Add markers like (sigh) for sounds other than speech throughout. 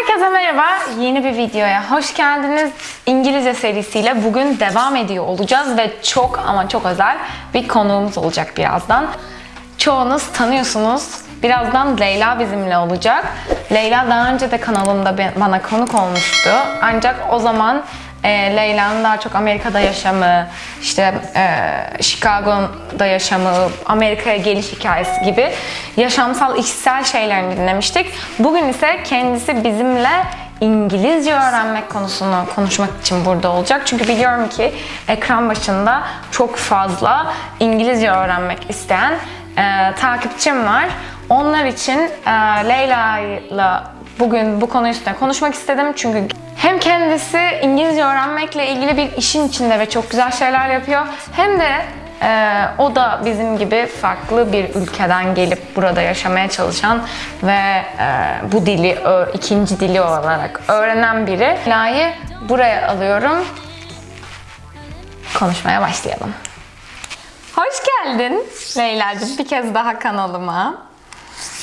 Herkese merhaba. Yeni bir videoya hoş geldiniz. İngilizce serisiyle bugün devam ediyor olacağız ve çok ama çok özel bir konuğumuz olacak birazdan. Çoğunuz tanıyorsunuz. Birazdan Leyla bizimle olacak. Leyla daha önce de kanalımda bana konuk olmuştu. Ancak o zaman e, Leyla'nın daha çok Amerika'da yaşamı, işte e, Chicago'da yaşamı, Amerika'ya geliş hikayesi gibi yaşamsal, içsel şeylerini dinlemiştik. Bugün ise kendisi bizimle İngilizce öğrenmek konusunu konuşmak için burada olacak. Çünkü biliyorum ki ekran başında çok fazla İngilizce öğrenmek isteyen e, takipçim var. Onlar için e, Leyla'yla bugün bu konu üstüne konuşmak istedim. Çünkü hem kendisi İngilizce öğrenmekle ilgili bir işin içinde ve çok güzel şeyler yapıyor. Hem de e, o da bizim gibi farklı bir ülkeden gelip burada yaşamaya çalışan ve e, bu dili ikinci dili olarak öğrenen biri. Leyla'yı buraya alıyorum. Konuşmaya başlayalım. Hoş geldin Leyla'cığım bir kez daha kanalıma.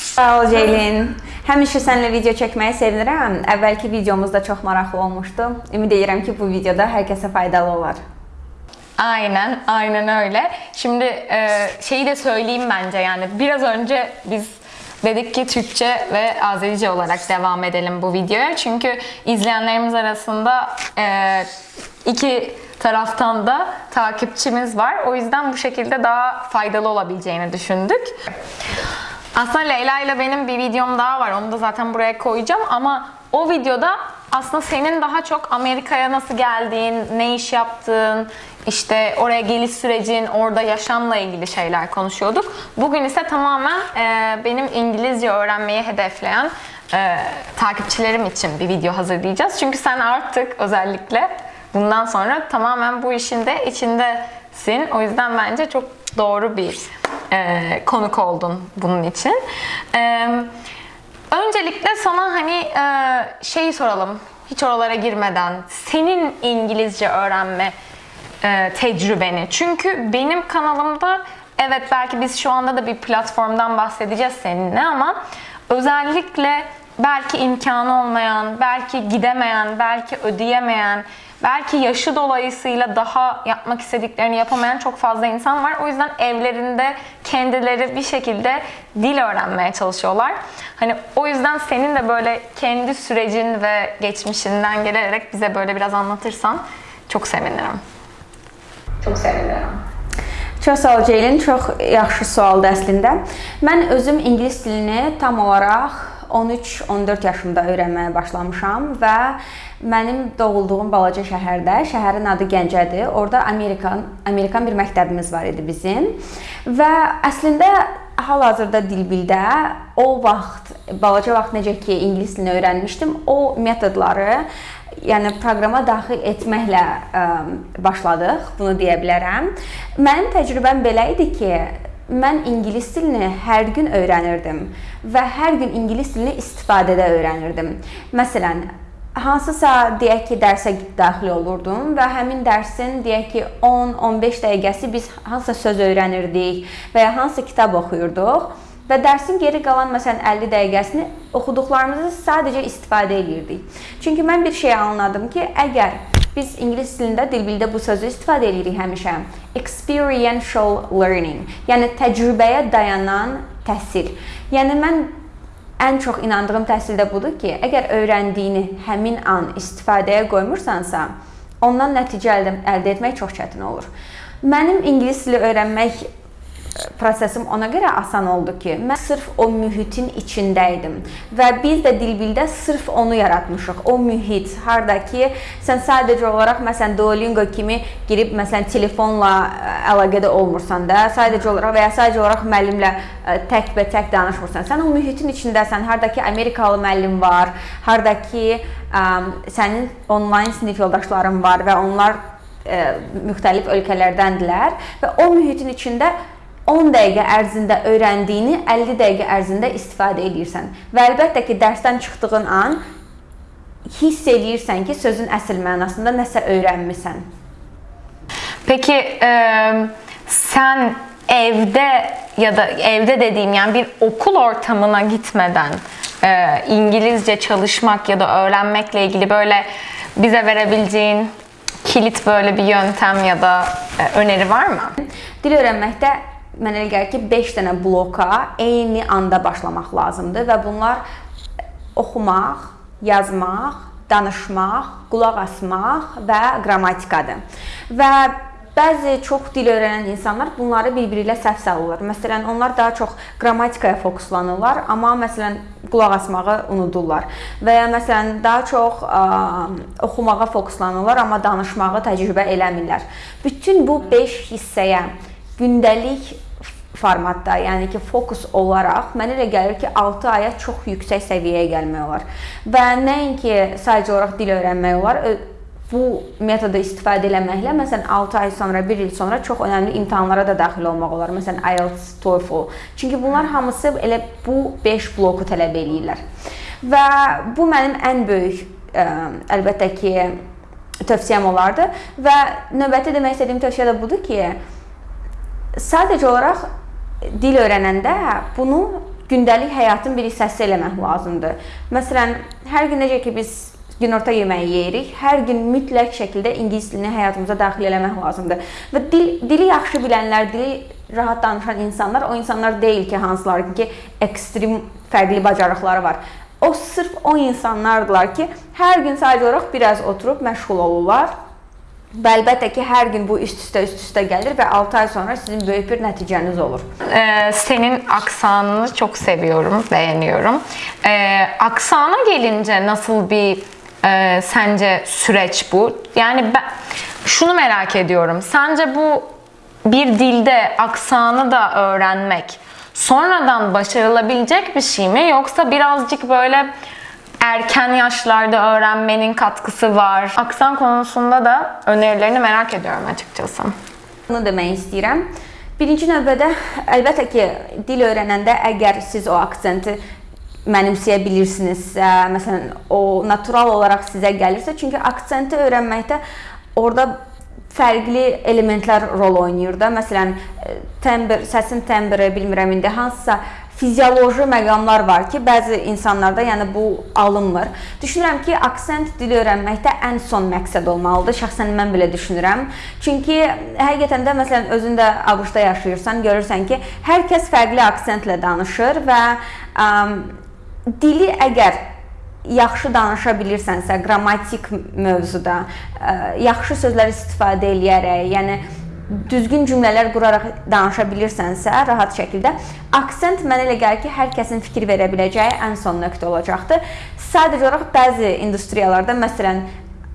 Sağ ol Ceylin. Həmişə səninlə video çəkməyi sevinirəm. Əvvəlki videomuz da çox maraqlı olmuşdu. Ümid edirəm ki, bu videoda hər kəsə faydalı olar. Aynen, aynen öyle. Şimdi e, şeyi de söyleyeyim bence yani biraz önce biz dedik ki Türkçe ve Azerice olarak devam edelim bu videoya. Çünkü izleyenlerimiz arasında e, iki taraftan da takipçimiz var. O yüzden bu şekilde daha faydalı olabileceğini düşündük. Aslında Leyla ile benim bir videom daha var. Onu da zaten buraya koyacağım ama o videoda aslında senin daha çok Amerika'ya nasıl geldiğin, ne iş yaptığın, işte oraya geliş sürecin, orada yaşamla ilgili şeyler konuşuyorduk. Bugün ise tamamen e, benim İngilizce öğrenmeyi hedefleyen e, takipçilerim için bir video hazırlayacağız. Çünkü sen artık özellikle bundan sonra tamamen bu işin de içindesin. O yüzden bence çok doğru bir e, konuk oldun bunun için. E, öncelikle sana hani e, şeyi soralım. Hiç oralara girmeden senin İngilizce öğrenme e, tecrübeni. Çünkü benim kanalımda evet belki biz şu anda da bir platformdan bahsedeceğiz seninle ama özellikle belki imkanı olmayan, belki gidemeyen, belki ödeyemeyen, belki yaşı dolayısıyla daha yapmak istediklerini yapamayan çok fazla insan var. O yüzden evlerinde kendileri bir şekilde dil öğrenmeye çalışıyorlar. Hani o yüzden senin de böyle kendi sürecin ve geçmişinden gelerek bize böyle biraz anlatırsan çok sevinirim. Çok sevinirim. Çox sağ ol Ceylin. Çox yaxşı sualdır əslində. Mən özüm ingilis dilini tam olaraq 13-14 yaşımda öyrənməyə başlamışam və mənim doğulduğum balaca şəhərdə, şəhərin adı Gəncədir. Orda Amerikan Amerikan bir məktəbimiz var idi bizim. Və əslində hal-hazırda dilbildə o vaxt balaca vaxt necə ki ingilis dilini öyrənmişdim, o metodları yəni proqrama daxil etməklə ə, başladıq, bunu deyə bilərəm. Mənim təcrübəm belə idi ki, mən ingilis dilini hər gün öyrənirdim və hər gün ingilis dilini istifadədə öyrənirdim. Məsələn, hansısa deyək ki, dərsə daxil olurdum və həmin dərsin deyək ki 10-15 dəqiqəsi biz hansısa söz öyrənirdik və ya hansısa kitab oxuyurduq və dərsin geri qalan məsələn 50 dəqiqəsini oxuduqlarımızı sadəcə istifadə edirdik. Çünki mən bir şey anladım ki, əgər biz ingilis dilində dilbildə bu sözü istifadə edirik həmişə. Experiential learning, yəni təcrübəyə dayanan təhsil. Yəni mən ən çox inandığım təhsil də budur ki, əgər öyrəndiyini həmin an istifadəyə qoymursansa, ondan nəticə əldə etmək çox çətin olur. Mənim ingilis dili öyrənmək prosesim ona görə asan oldu ki, mən sırf o mühitin içində idim və biz də dilbildə sırf onu yaratmışıq. O mühit, harda ki, sən sadəcə olaraq məsələn Duolingo kimi girib məsələn telefonla ə, əlaqədə olmursan da, sadəcə olaraq və ya sadəcə olaraq müəllimlə təkbətək danışmırsan. Sən o mühitin içindəsən. Harda ki Amerikalı müəllim var, harda ki ə, sənin onlayn sinif yoldaşların var və onlar ə, müxtəlif ölkələrdəndirlər və o mühitin içində 10 dəqiqə ərzində öyrəndiyini 50 dəqiqə ərzində istifadə edirsən. Və əlbəttə ki, dərsdən çıxdığın an hiss eləyirsən ki, sözün əsl mənasında nəsə öyrənmisən. Peki e, sen evde ya da evde dediğim yani bir okul ortamına gitmeden e, İngilizce çalışmak ya da öğrenmekle ilgili böyle bize verebileceğin kilit böyle bir yöntem ya da e, öneri var mı? Dil öyrənməkdə mənə elə gəlir ki, 5 dənə bloka eyni anda başlamaq lazımdır və bunlar oxumaq, yazmaq, danışmaq, qulaq asmaq və qrammatikadır. Və bəzi çox dil öyrənən insanlar bunları bir-biri ilə səhv salırlar. Məsələn, onlar daha çox qrammatikaya fokuslanırlar, amma məsələn qulaq asmağı unudurlar. Və ya məsələn daha çox ə, oxumağa fokuslanırlar, amma danışmağı təcrübə eləmirlər. Bütün bu 5 hissəyə gündəlik formatda, yəni ki, fokus olaraq mənə elə gəlir ki, 6 aya çox yüksək səviyyəyə gəlmək olar. Və nəinki sadəcə olaraq dil öyrənmək olar, bu metodu istifadə etməklə məsələn 6 ay sonra, 1 il sonra çox önəmli imtahanlara da daxil olmaq olar. Məsələn IELTS, TOEFL. Çünki bunlar hamısı elə bu 5 bloku tələb eləyirlər. Və bu mənim ən böyük ə, əlbəttə ki, tövsiyəm olardı və növbəti demək istədiyim tövsiyə də budur ki, sadəcə olaraq dil öyrənəndə bunu gündəlik həyatın bir hissəsi eləmək lazımdır. Məsələn, hər gün necə ki biz günorta yeməyi yeyirik, hər gün mütləq şəkildə ingilis dilini həyatımıza daxil eləmək lazımdır. Və dil, dili yaxşı bilənlər, dili rahat danışan insanlar o insanlar deyil ki, hansılar ki, ekstrem fərqli bacarıqları var. O sırf o insanlardılar ki, hər gün sadəcə olaraq biraz oturub məşğul olurlar Və əlbəttə ki, hər gün bu üst-üstə üst-üstə gəlir və 6 ay sonra sizin böyük bir nəticəniz olur. Ee, senin aksanını çok seviyorum, beğeniyorum. Ee, aksana gelince nasıl bir e, sence süreç bu? Yani ben şunu merak ediyorum. Sence bu bir dilde aksanı da öğrenmek sonradan başarılabilecek bir şey mi? Yoksa birazcık böyle erken yaşlarda öğrenmenin katkısı var. Aksan konusunda da önerilerini merak ediyorum açıkçası. Bunu demək istəyirəm. Birinci növbədə əlbəttə ki, dil öyrənəndə əgər siz o aksenti mənimsəyə bilirsinizsə, məsələn, o natural olaraq sizə gəlirsə, çünki aksenti öyrənməkdə orada fərqli elementlər rol oynayır da. Məsələn, tembr, səsin tembri, bilmirəm indi hansısa fizioloji məqamlar var ki, bəzi insanlarda yəni bu alınmır. Düşünürəm ki, aksent dili öyrənməkdə ən son məqsəd olmalıdır. Şəxsən mən belə düşünürəm. Çünki həqiqətən də məsələn özün də ABŞ-da yaşayırsan, görürsən ki, hər kəs fərqli aksentlə danışır və ə, dili əgər yaxşı danışa bilirsənsə, qrammatik mövzuda ə, yaxşı sözlər istifadə eləyərək, yəni düzgün cümlələr quraraq danışa bilirsənsə, rahat şəkildə, aksent mənə elə gəlir ki, hər kəsin fikir verə biləcəyi ən son nöqtə olacaqdır. Sadəcə olaraq bəzi industriyalarda, məsələn,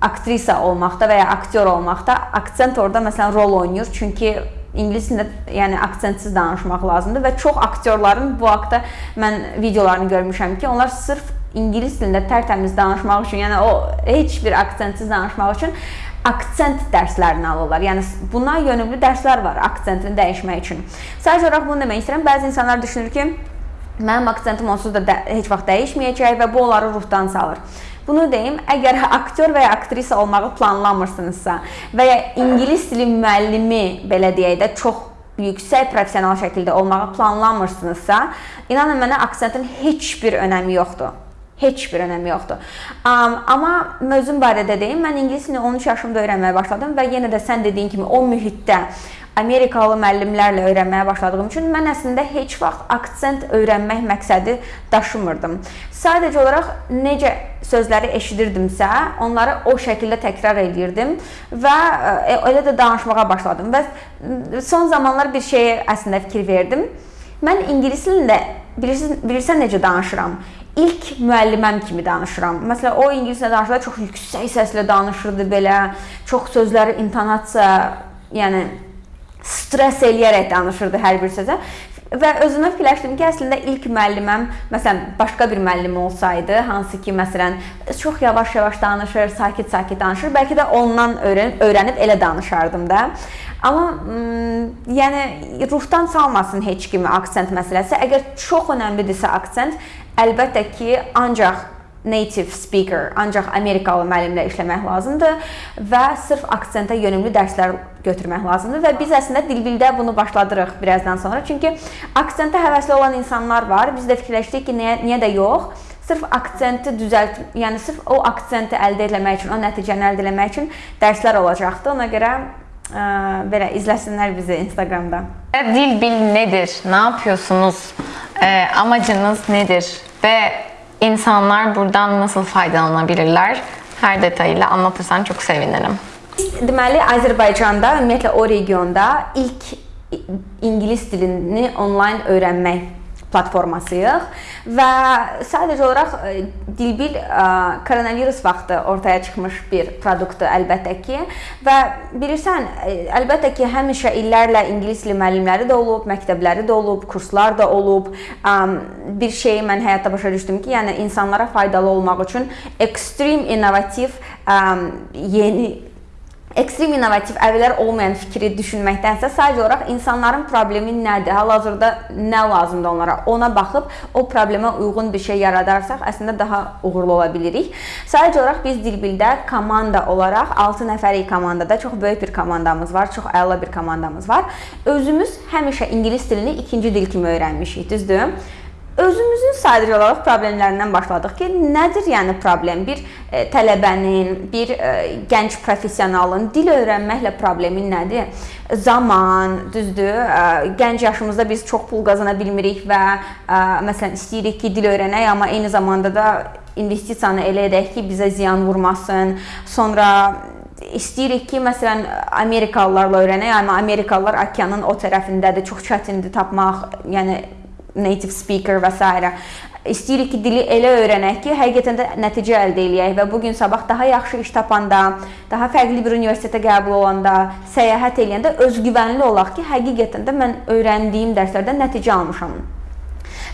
aktrisa olmaqda və ya aktyor olmaqda aksent orada məsələn rol oynayır. Çünki ingilis dilində yəni aksentsiz danışmaq lazımdır və çox aktyorların bu haqqda mən videolarını görmüşəm ki, onlar sırf ingilis dilində tərtəmiz danışmaq üçün, yəni o heç bir aksentsiz danışmaq üçün aksent dərslərini alırlar. Yəni buna yönümlü dərslər var aksentini dəyişmək üçün. Sadəcə olaraq bunu demək istəyirəm. Bəzi insanlar düşünür ki, mənim aksentim onsuz da də, heç vaxt dəyişməyəcək və bu onları ruhdan salır. Bunu deyim, əgər (laughs) aktyor və ya aktrisa olmağı planlamırsınızsa və ya ingilis dili müəllimi belə deyək də çox yüksək professional şəkildə olmağı planlamırsınızsa, inanın mənə aksentin heç bir önəmi yoxdur. Heç bir önəmi yoxdur. Um, amma mövzum barədə deyim, mən ingilis dilini 13 yaşımda öyrənməyə başladım və yenə də sən dediyin kimi o mühitdə Amerikalı müəllimlərlə öyrənməyə başladığım üçün mən əslində heç vaxt aksent öyrənmək məqsədi daşımırdım. Sadəcə olaraq necə sözləri eşidirdimsə, onları o şəkildə təkrar edirdim və e, elə də danışmağa başladım. Və son zamanlar bir şeyə əslində fikir verdim. Mən ingilis dilində bilirsən, bilirsən necə danışıram? İlk müəlliməm kimi danışıram. Məsələn, o ingiliscə danışanda çox yüksək səslə danışırdı belə, çox sözləri intonasiya, yəni stress eləyərək danışırdı hər bir sözə. Və özümə fikirləşdim ki, əslində ilk müəlliməm, məsələn, başqa bir müəllim olsaydı, hansı ki, məsələn, çox yavaş-yavaş danışır, sakit-sakit danışır, bəlkə də ondan öyrən öyrənib elə danışardım da. Amma yəni ruhdan salmasın heç kimi aksent məsələsi. Əgər çox önəmlidirsə aksent, əlbəttə ki, ancaq native speaker, ancaq Amerikalı müəllimlə işləmək lazımdır və sırf aksentə yönümlü dərslər götürmək lazımdır və biz əslində dilbildə bunu başladırıq birazdan sonra. Çünki aksentə həvəsli olan insanlar var. Biz də fikirləşdik ki, niyə, niyə də yox? sırf aksenti düzəlt, yəni sırf o aksenti əldə etmək üçün, o nəticəni əldə etmək üçün dərslər olacaqdı. Ona görə belə izləsinlər bizi Instagramda. Dil bil nedir? Ne yapıyorsunuz? Ee, amacınız nedir? Ve insanlar buradan nasıl faydalanabilirler? Her detayıyla anlatırsan çok sevinirim. Deməli, Azərbaycanda, ümumiyyətlə o regionda ilk ingilis dilini onlayn öyrənmək platformasıyıq və sadəcə olaraq e, Dilbil e, koronavirus vaxtı ortaya çıxmış bir produktdur əlbəttə ki və bilirsən, e, əlbəttə ki, həmişə illərlə ingilis dili müəllimləri də olub, məktəbləri də olub, kurslar da olub. Bir şeyi mən həyatda başa düşdüm ki, yəni insanlara faydalı olmaq üçün ekstrem innovativ yeni ekstrem innovativ əvvəllər olmayan fikri düşünməkdənsə sadəcə olaraq insanların problemi nədir? Hal-hazırda nə lazımdır onlara? Ona baxıb o problemə uyğun bir şey yaradarsaq, əslində daha uğurlu ola bilirik. Sadəcə olaraq biz Dilbildə komanda olaraq 6 nəfərlik komandada çox böyük bir komandamız var, çox əla bir komandamız var. Özümüz həmişə ingilis dilini ikinci dil kimi öyrənmişik, düzdür? Özümüzün sadəcə olaraq problemlərindən başladıq ki, nədir yəni problem? Bir e, tələbənin, bir e, gənc professionalın dil öyrənməklə problemi nədir? Zaman, düzdür? E, gənc yaşımızda biz çox pul qazana bilmirik və e, məsələn istəyirik ki, dil öyrənək, amma eyni zamanda da investisiyanı elə edək ki, bizə ziyan vurmasın. Sonra istəyirik ki, məsələn, Amerikalılarla öyrənək, amma Amerikalılar okeanın o tərəfindədir, çox çətindir tapmaq, yəni native speaker və s. İstəyirik ki, dili elə öyrənək ki, həqiqətən də nəticə əldə eləyək və bu gün sabah daha yaxşı iş tapanda, daha fərqli bir universitetə qəbul olanda, səyahət eləyəndə özgüvənli olaq ki, həqiqətən də mən öyrəndiyim dərslərdən nəticə almışam.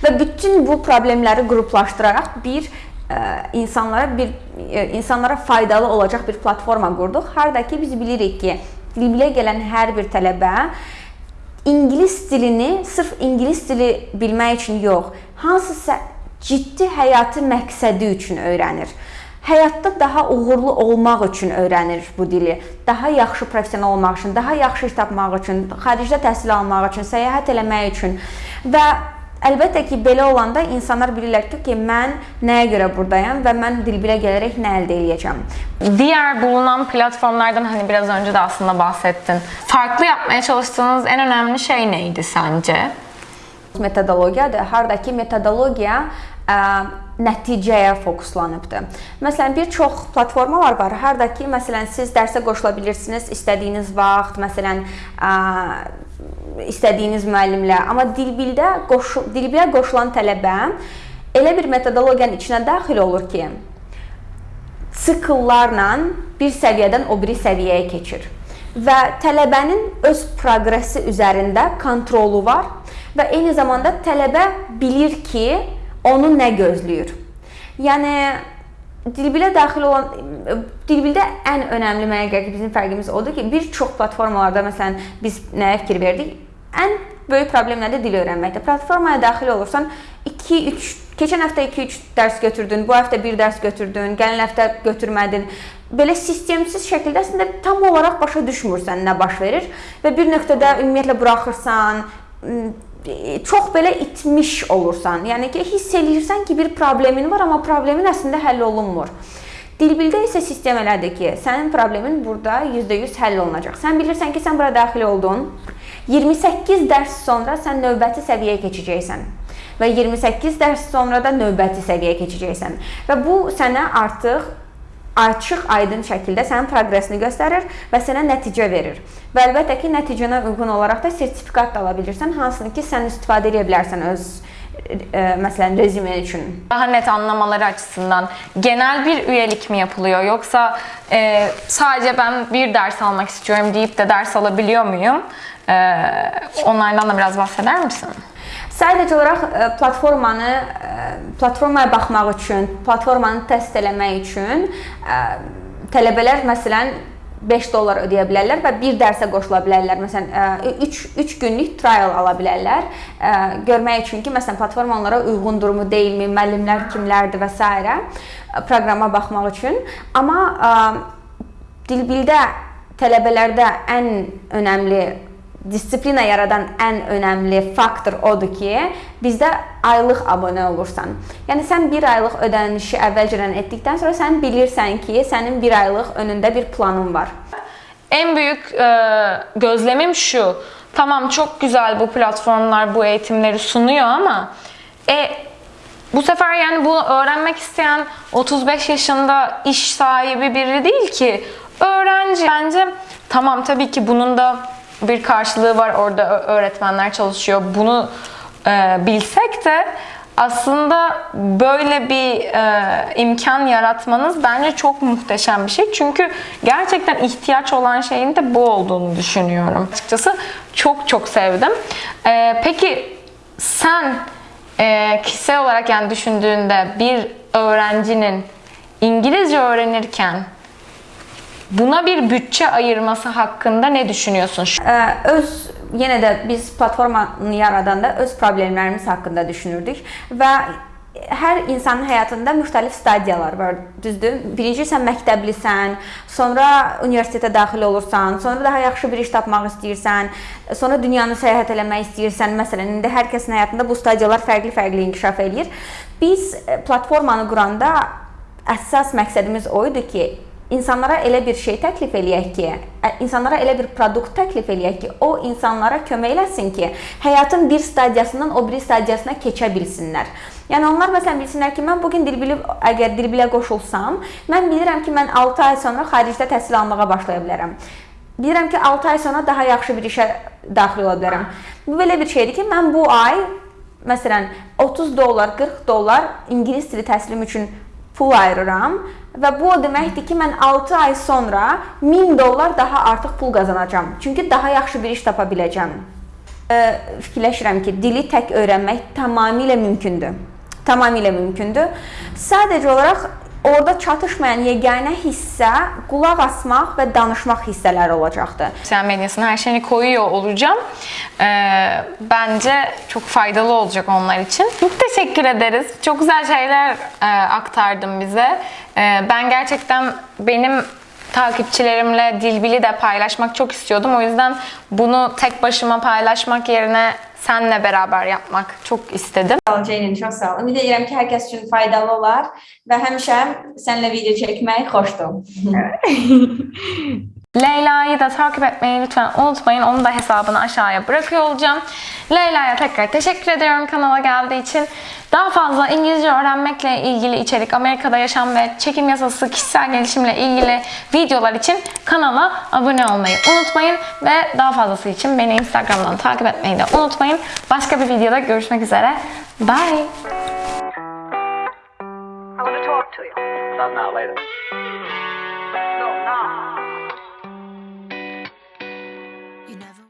Və bütün bu problemləri qruplaşdıraraq bir ə, insanlara bir ə, insanlara faydalı olacaq bir platforma qurduq. Harda ki biz bilirik ki, Libliyə gələn hər bir tələbə ingilis dilini sırf ingilis dili bilmək üçün yox, hansısa ciddi həyatı məqsədi üçün öyrənir. Həyatda daha uğurlu olmaq üçün öyrənir bu dili. Daha yaxşı professional olmaq üçün, daha yaxşı iş tapmaq üçün, xaricdə təhsil almaq üçün, səyahət eləmək üçün və Əlbəttə ki, belə olanda insanlar bilirlər ki, ki, mən nəyə görə buradayam və mən dilbilə gələrək nə əldə edəcəm. Diğer bulunan platformlardan hani biraz önce de aslında bahsettin. Farklı yapmaya çalıştığınız en önemli şey neydi sence? Metodologiyadır. Hardakı metodologiya ə, nəticəyə fokuslanıbdır. Məsələn, bir çox platformalar var. Hardakı məsələn siz dərsə qoşula bilirsiniz istədiyiniz vaxt, məsələn, ə, istədiyiniz müəllimlə, amma dilbildə qoşu dilbilə qoşulan tələbə elə bir metodologiyanın içinə daxil olur ki, sikllarla bir səviyyədən o biri səviyyəyə keçir və tələbənin öz proqresi üzərində kontrolu var və eyni zamanda tələbə bilir ki, onu nə gözləyir. Yəni dilbilə daxil olan dilbildə ən önəmli mənə gəlir ki, bizim fərqimiz odur ki, bir çox platformalarda məsələn biz nəyə fikir verdik? Ən böyük problem nədir? Dil öyrənməkdə. Platformaya daxil olursan 2-3 keçən həftə 2-3 dərs götürdün, bu həftə 1 dərs götürdün, gələn həftə götürmədin. Belə sistemsiz şəkildə əslində tam olaraq başa düşmürsən nə baş verir və bir nöqtədə ümumiyyətlə buraxırsan, çox belə itmiş olursan. Yəni ki, hiss eləyirsən ki, bir problemin var, amma problemin əslində həll olunmur. Dilbildə isə sistem elədir ki, sənin problemin burada %100 həll olunacaq. Sən bilirsən ki, sən bura daxil oldun. 28 dərs sonra sən növbəti səviyyəyə keçəcəksən və 28 dərs sonra da növbəti səviyyəyə keçəcəksən. Və bu sənə artıq açıq, aydın şəkildə sənin proqresini göstərir və sənə nəticə verir. Və əlbəttə ki, nəticənə uyğun olaraq da sertifikat da ala bilirsən, hansını ki, sən istifadə edə bilərsən öz e, məsələn rezümen üçün. Daha net anlamaları açısından genel bir üyelik mi yapılıyor yoksa e, sadece ben bir ders almak istiyorum deyip de ders alabiliyor muyum? E, onlardan da biraz bahseder misin? Sadəcə olaraq e, platformanı e, platformaya baxmaq üçün, platformanı test eləmək üçün e, tələbələr məsələn 5 dollar ödəyə bilərlər və bir dərsə qoşula bilərlər. Məsələn, 3 3 günlük trial ala bilərlər. Görmək üçün ki, məsələn, platforma onlara uyğundurmu, deyilmi, müəllimlər kimlərdir və s. proqrama baxmaq üçün. Amma dilbildə tələbələrdə ən önəmli disiplina yaradan ən önəmli faktor odur ki, bizdə aylıq abunə olursan. Yəni sən 1 aylıq ödənişi əvvəlcədən etdikdən sonra sən bilirsən ki, sənin 1 aylıq önündə bir planın var. En büyük e, gözlemim şu. Tamam çok güzel bu platformlar bu eğitimleri sunuyor ama e, bu sefer yani bunu öğrenmek isteyen 35 yaşında iş sahibi biri değil ki. Öğrenci. Bence tamam tabii ki bunun da bir karşılığı var. Orada öğretmenler çalışıyor. Bunu e, bilsek de aslında böyle bir e, imkan yaratmanız bence çok muhteşem bir şey. Çünkü gerçekten ihtiyaç olan şeyin de bu olduğunu düşünüyorum. Açıkçası çok çok sevdim. E, peki sen e, kişisel olarak yani düşündüğünde bir öğrencinin İngilizce öğrenirken buna bir bütçe ayırması hakkında ne düşünüyorsun? Ə, öz yenə də biz platformanı yaradanda öz problemlərimiz haqqında düşünürdük və hər insanın həyatında müxtəlif stadiyalar var, düzdür? Birinci sən məktəblisən, sonra universitetə daxil olursan, sonra daha yaxşı bir iş tapmaq istəyirsən, sonra dünyanı səyahət eləmək istəyirsən. Məsələn, indi hər kəsin həyatında bu stadiyalar fərqli-fərqli inkişaf eləyir. Biz e, platformanı quranda əsas məqsədimiz o idi ki, insanlara elə bir şey təklif eləyək ki, insanlara elə bir produkt təklif eləyək ki, o insanlara kömək eləsin ki, həyatın bir stadiyasından o biri stadiyasına keçə bilsinlər. Yəni onlar məsələn bilsinlər ki, mən bu gün dil bilib əgər dil bilə qoşulsam, mən bilirəm ki, mən 6 ay sonra xaricdə təhsil almağa başlaya bilərəm. Bilirəm ki, 6 ay sonra daha yaxşı bir işə daxil ola bilərəm. Bu belə bir şeydir ki, mən bu ay məsələn 30 dollar, 40 dollar ingilis dili təhsilim üçün pul ayırıram və bu o deməkdir ki, mən 6 ay sonra 1000 dollar daha artıq pul qazanacağam. Çünki daha yaxşı bir iş tapa biləcəm. Ə, Fikirləşirəm ki, dili tək öyrənmək tamamilə mümkündür. Tamamilə mümkündür. Sadəcə olaraq orada çatışmayan yeganə hissə qulaq asmaq və danışmaq hissələri olacaqdır. sosyal medyasına her şeyini koyuyor olacağım. Ee, bence çok faydalı olacak onlar için. Çok teşekkür ederiz. Çok güzel şeyler e, aktardın bize. Ee, ben gerçekten benim takipçilerimle Dilbil'i de paylaşmak çok istiyordum. O yüzden bunu tek başıma paylaşmak yerine senle beraber yapmak çok istedim. Sağ ol Ceylin, çox sağ ol. Ümid edirəm ki, hər kəs üçün faydalı olar və həmişə səninlə video çəkmək xoşdur. (laughs) Leyla'yı da takip etmeyi lütfen unutmayın. Onun da hesabını aşağıya bırakıyor olacağım. Leyla'ya tekrar teşekkür ediyorum kanala geldiği için. Daha fazla İngilizce öğrenmekle ilgili içerik, Amerika'da yaşam ve çekim yasası, kişisel gelişimle ilgili videolar için kanala abone olmayı unutmayın. Ve daha fazlası için beni Instagram'dan takip etmeyi de unutmayın. Başka bir videoda görüşmek üzere. Bye.